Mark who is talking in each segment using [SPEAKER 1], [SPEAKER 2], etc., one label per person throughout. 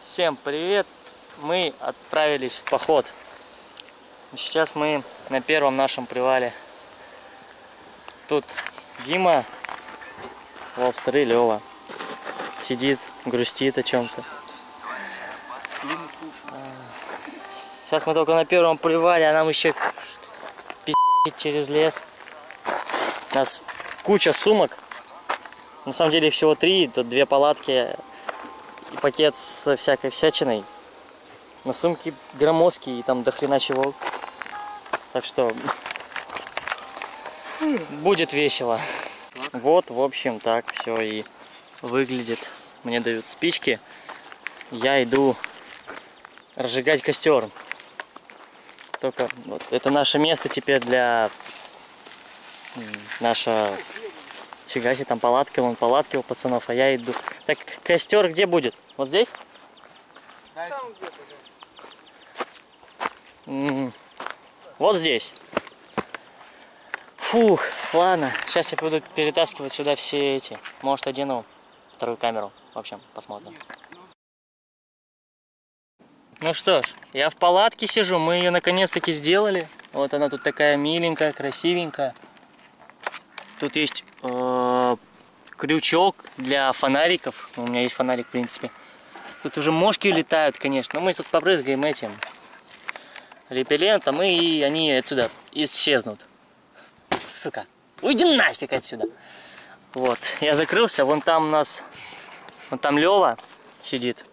[SPEAKER 1] Всем привет! Мы отправились в поход. Сейчас мы на первом нашем привале. Тут Дима, Лобстер и Лева. Сидит, грустит о чем-то. Сейчас мы только на первом привале, а нам еще пиздить через лес. У нас куча сумок. На самом деле их всего три, тут две палатки и пакет со всякой всячиной. На сумки громоздкие и там до хрена чего. Так что будет весело. Вот, в общем, так все и выглядит. Мне дают спички. Я иду разжигать костер. Только вот, это наше место теперь для наша Фига себе, там палатка, вон палатки у пацанов, а я иду. Так, костер где будет? Вот здесь?
[SPEAKER 2] Там где-то,
[SPEAKER 1] М, Вот здесь. Фух, ладно. Сейчас я буду перетаскивать сюда все эти. Может, одену вторую камеру. В общем, посмотрим. Ну что ж, я в палатке сижу. Мы ее наконец-таки сделали. Вот она тут такая миленькая, красивенькая. Тут есть крючок для фонариков. У меня есть фонарик, в принципе. Тут уже мошки летают, конечно. Но мы тут побрызгаем этим репеллентом, и они отсюда исчезнут. Сука. Уйди нафиг отсюда. Вот. Я закрылся. Вон там у нас... Вон там Лева сидит.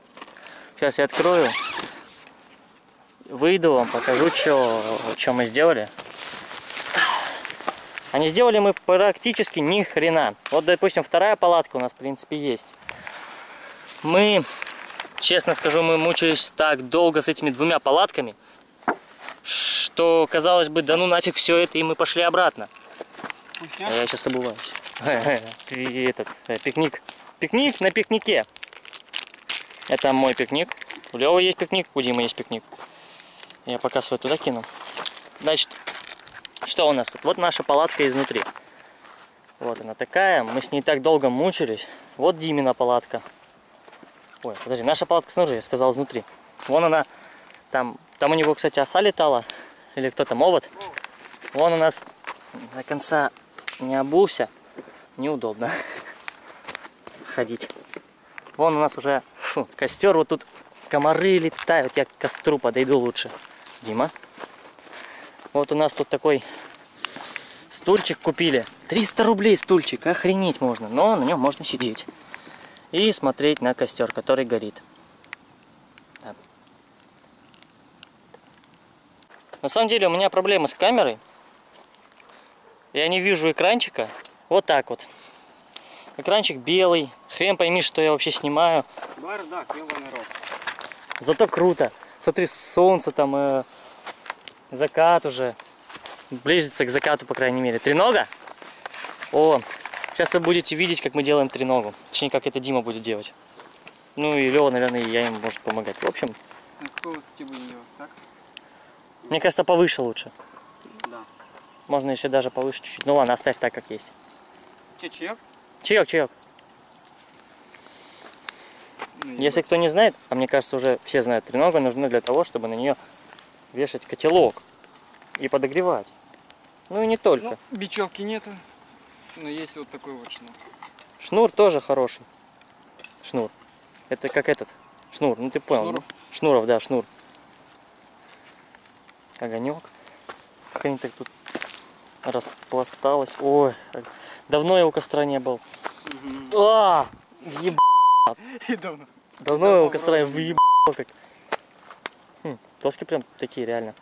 [SPEAKER 1] Сейчас я открою. Выйду вам, покажу, что, мы сделали. А не сделали мы практически ни хрена. Вот, допустим, вторая палатка у нас, в принципе, есть. Мы, честно скажу, мы мучились так долго с этими двумя палатками, что, казалось бы, да ну нафиг все это, и мы пошли обратно. А я сейчас обуваюсь. Этот, э, пикник. Пикник на пикнике. Это мой пикник. У Лёвы есть пикник, у Димы есть пикник. Я пока свой туда кину. Значит, что у нас тут? Вот наша палатка изнутри. Вот она такая. Мы с ней так долго мучились. Вот Димина палатка. Ой, подожди, наша палатка снаружи, я сказал изнутри. Вон она, там, там у него, кстати, оса летала. Или кто там, овод. Вон у нас до конца не обулся. Неудобно ходить. Вон у нас уже фу, костер. Вот тут комары летают. Я к костру подойду лучше. Дима. Вот у нас тут такой стульчик купили. 300 рублей стульчик, охренеть можно. Но на нем можно сидеть. И смотреть на костер, который горит. Так. На самом деле у меня проблемы с камерой. Я не вижу экранчика. Вот так вот. Экранчик белый. Хрен пойми, что я вообще снимаю.
[SPEAKER 2] Бардак, ебаный рот.
[SPEAKER 1] Зато круто. Смотри, солнце там, э, закат уже. Близится к закату, по крайней мере. Тренога? О, сейчас вы будете видеть, как мы делаем треногу. Точнее, как это Дима будет делать. Ну и Лева, наверное, и я им может помогать. В общем,
[SPEAKER 2] На какой высоте будем делать, так?
[SPEAKER 1] мне кажется, повыше лучше.
[SPEAKER 2] Да.
[SPEAKER 1] Можно еще даже повыше чуть-чуть. Ну ладно, оставь так, как есть.
[SPEAKER 2] Че, чаек?
[SPEAKER 1] Чаек, чаек.
[SPEAKER 2] Ну,
[SPEAKER 1] Если кто не знает, а мне кажется, уже все знают, тренога нужна для того, чтобы на нее вешать котелок и подогревать. Ну и не только.
[SPEAKER 2] Ну, бечевки нету, но есть вот такой вот шнур.
[SPEAKER 1] Шнур тоже хороший. Шнур. Это как этот. Шнур, ну ты понял.
[SPEAKER 2] Шнуров?
[SPEAKER 1] ну? Шнуров, да, шнур. Огонек. Хрень так тут распласталась. Ой, давно я у костра не был. А, еб...
[SPEAKER 2] И давно.
[SPEAKER 1] Давно я у костра въебал как. Доски прям такие реально.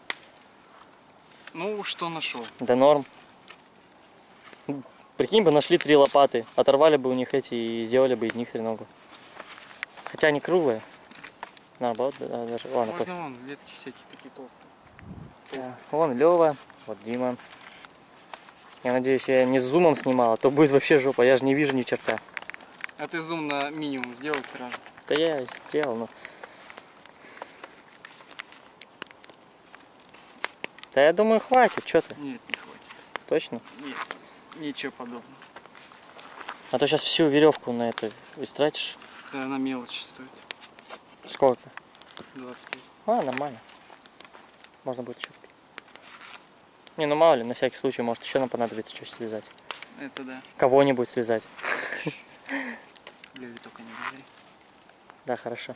[SPEAKER 2] Ну, что нашел?
[SPEAKER 1] Да норм. Прикинь бы, нашли три лопаты, оторвали бы у них эти и сделали бы из них треногу. Хотя они круглые. Наоборот, да, да, даже. Ладно,
[SPEAKER 2] Можно вон, ветки всякие такие толстые.
[SPEAKER 1] пофиг. Да. Вон Лева, вот Дима. Я надеюсь, я не с зумом снимал, а то будет вообще жопа. Я же не вижу ни черта.
[SPEAKER 2] А ты зум на минимум сделай сразу.
[SPEAKER 1] Да я сделал, но... Да я думаю, хватит, что ты?
[SPEAKER 2] Нет, не хватит.
[SPEAKER 1] Точно?
[SPEAKER 2] Нет, ничего подобного.
[SPEAKER 1] А то сейчас всю веревку на это истратишь.
[SPEAKER 2] Да она мелочь стоит.
[SPEAKER 1] Сколько?
[SPEAKER 2] 25.
[SPEAKER 1] А, нормально. Можно будет еще купить. Не, ну мало ли, на всякий случай, может еще нам понадобится что связать.
[SPEAKER 2] Это да.
[SPEAKER 1] Кого-нибудь связать.
[SPEAKER 2] Леви только не говори.
[SPEAKER 1] Да, хорошо.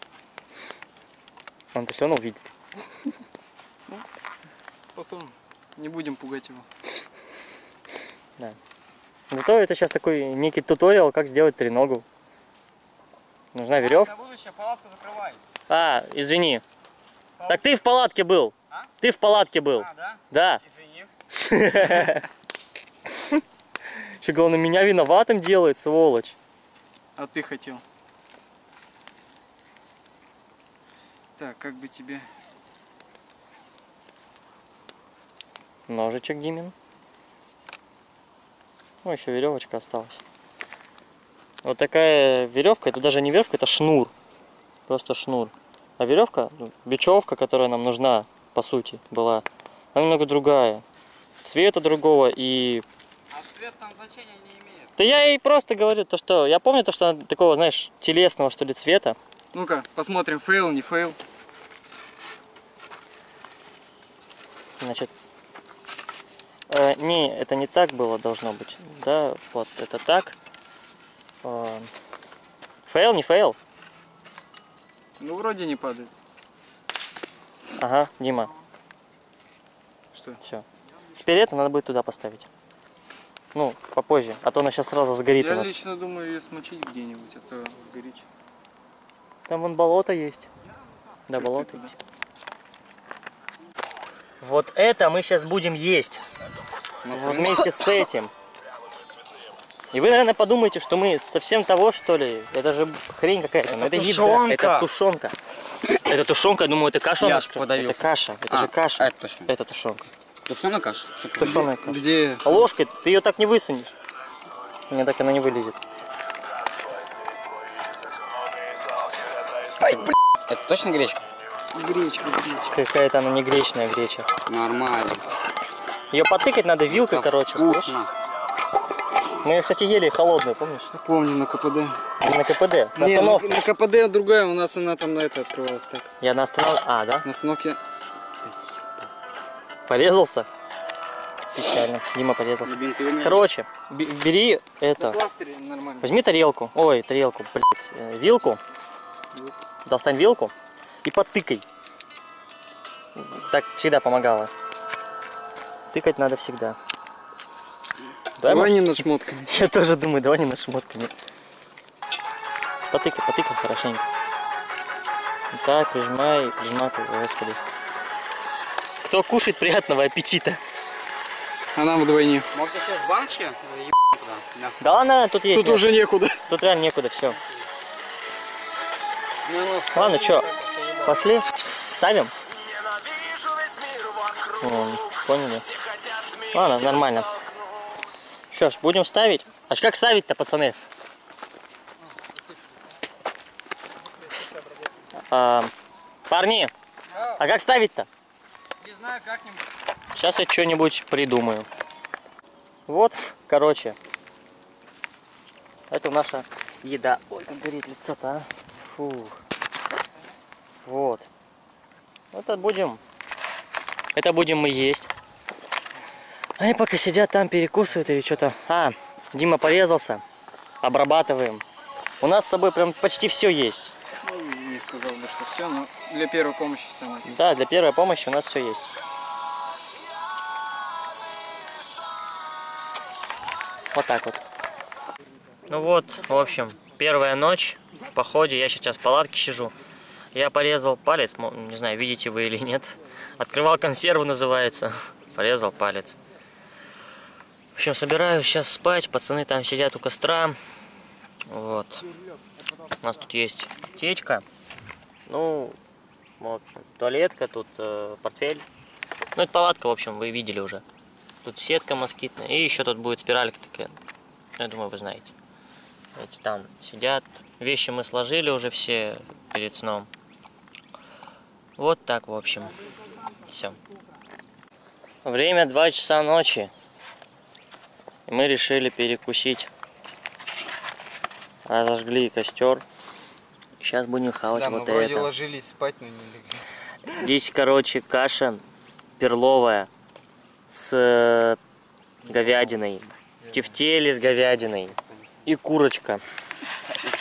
[SPEAKER 1] Он-то все равно увидит.
[SPEAKER 2] Потом не будем пугать его.
[SPEAKER 1] Зато это сейчас такой некий туториал, как сделать треногу. Нужна веревка.
[SPEAKER 2] На будущее палатку закрывай.
[SPEAKER 1] А, извини. Так ты в палатке был.
[SPEAKER 2] А?
[SPEAKER 1] Ты в палатке был.
[SPEAKER 2] да?
[SPEAKER 1] Да.
[SPEAKER 2] Извини.
[SPEAKER 1] Еще главное, меня виноватым делает, сволочь.
[SPEAKER 2] А ты хотел. Так, как бы тебе...
[SPEAKER 1] Ножичек Димин. Ну, еще веревочка осталась. Вот такая веревка, это даже не веревка, это шнур. Просто шнур. А веревка, ну, бечевка, которая нам нужна, по сути, была, она немного другая. Цвета другого и...
[SPEAKER 2] А цвет там значения не имеет.
[SPEAKER 1] Да я ей просто говорю, то что... Я помню то, что она такого, знаешь, телесного, что ли, цвета.
[SPEAKER 2] Ну-ка, посмотрим, fail, не fail.
[SPEAKER 1] Значит, э, не, это не так было должно быть. Да, вот это так. Э, fail, не fail?
[SPEAKER 2] Ну, вроде не падает.
[SPEAKER 1] Ага, Дима,
[SPEAKER 2] Что?
[SPEAKER 1] все. Теперь это надо будет туда поставить. Ну, попозже, а то она сейчас сразу сгорит у
[SPEAKER 2] Я
[SPEAKER 1] нас.
[SPEAKER 2] лично думаю ее смочить где-нибудь, а то сгорит.
[SPEAKER 1] Там вон болото есть. Да,
[SPEAKER 2] Чё ты
[SPEAKER 1] болото
[SPEAKER 2] туда?
[SPEAKER 1] Вот это мы сейчас будем есть. Вот вместе с этим. И вы, наверное, подумаете, что мы совсем того, что ли? Это же хрень какая-то. Но это, еда,
[SPEAKER 3] тушенка.
[SPEAKER 1] это тушенка. Это тушенка, я думаю, это каша у
[SPEAKER 3] Я подавился.
[SPEAKER 1] Это каша, это
[SPEAKER 3] А,
[SPEAKER 1] же каша.
[SPEAKER 3] это точно.
[SPEAKER 1] Это тушенка.
[SPEAKER 3] Тушеная каша?
[SPEAKER 1] Тушеная каша.
[SPEAKER 2] Где?
[SPEAKER 1] А ложкой ты ее так не высунешь. Мне так она не вылезет.
[SPEAKER 3] Это точно гречка?
[SPEAKER 2] Гречка, гречка.
[SPEAKER 1] Какая-то она не гречная греча.
[SPEAKER 3] Нормально.
[SPEAKER 1] Ее потыкать надо вилкой, короче. слышишь?
[SPEAKER 3] Вкусно.
[SPEAKER 1] Мы ее, кстати, ели холодную, помнишь?
[SPEAKER 2] Помню на КПД.
[SPEAKER 1] На КПД. На
[SPEAKER 2] Не, на,
[SPEAKER 1] остановке.
[SPEAKER 2] на КПД другая, у нас она там на это открывалась так.
[SPEAKER 1] Я на остановке. А, да?
[SPEAKER 2] На остановке
[SPEAKER 1] Порезался? Печально. Дима порезался. Короче, бери это.
[SPEAKER 2] нормально.
[SPEAKER 1] Возьми тарелку. Ой, тарелку, блядь. э, Вилку. Достань вилку и потыкай. Так всегда помогало. Тыкать надо всегда. Давай,
[SPEAKER 2] Давай не над шмотками.
[SPEAKER 1] Я тоже думаю, давай не над шмотками. Потыкай, потыкай хорошенько. Так, прижимай, прижимай, господи. Кто кушает, приятного аппетита.
[SPEAKER 2] А нам вдвойне.
[SPEAKER 3] Может сейчас баночки?
[SPEAKER 1] Да ладно, тут есть.
[SPEAKER 2] Тут
[SPEAKER 1] мясо.
[SPEAKER 2] уже некуда.
[SPEAKER 1] Тут реально некуда, все.
[SPEAKER 3] Ну,
[SPEAKER 1] Ладно, что, пошли, ставим? Поняли? Ладно, нормально. Что ж, будем ставить. А как ставить-то, пацаны? А, парни, а как ставить-то?
[SPEAKER 2] Не знаю, как-нибудь.
[SPEAKER 1] Сейчас я что-нибудь придумаю. Вот, короче. Это наша еда. Ой, как горит лицо-то, а. Фу. Это будем... Это будем мы есть. Они пока сидят там, перекусывают или что-то. А, Дима порезался. Обрабатываем. У нас с собой прям почти все есть.
[SPEAKER 2] Ну, не сказал бы, что все, но для первой помощи самое.
[SPEAKER 1] Да, для первой помощи у нас все есть. Вот так вот. Ну вот, в общем, первая ночь в походе. Я сейчас в палатке сижу. Я порезал палец, не знаю, видите вы или нет. Открывал консерву, называется. Порезал палец. В общем, собираюсь сейчас спать. Пацаны там сидят у костра. Вот. У нас тут есть аптечка. Ну, в общем, туалетка, тут э, портфель. Ну, это палатка, в общем, вы видели уже. Тут сетка москитная. И еще тут будет спиралька такая. Я думаю, вы знаете. Эти там сидят. Вещи мы сложили уже все перед сном. Вот так, в общем. Все. Время 2 часа ночи. И мы решили перекусить. Разожгли костер. Сейчас будем хавать
[SPEAKER 2] Да, мы
[SPEAKER 1] вот
[SPEAKER 2] вроде
[SPEAKER 1] это.
[SPEAKER 2] ложились спать, но не легли.
[SPEAKER 1] Здесь, короче, каша перловая с э, говядиной. Тефтели с говядиной. И курочка.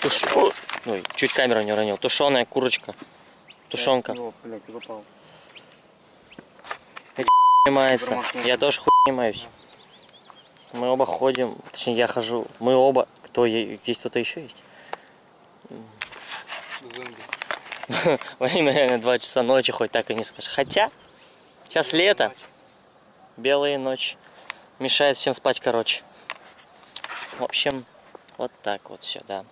[SPEAKER 1] Туш... Ой, чуть камеру не уронил. Тушеная курочка. Тушенка. Занимается. Я тоже хуй. Мы оба ходим. Точнее, я хожу. Мы оба. Кто? е- Здесь кто-то еще есть? Время реально 2 часа ночи, хоть так и не скажешь. Хотя, сейчас лето, белая ночь. Мешает всем спать, короче. В общем, вот так вот все, да.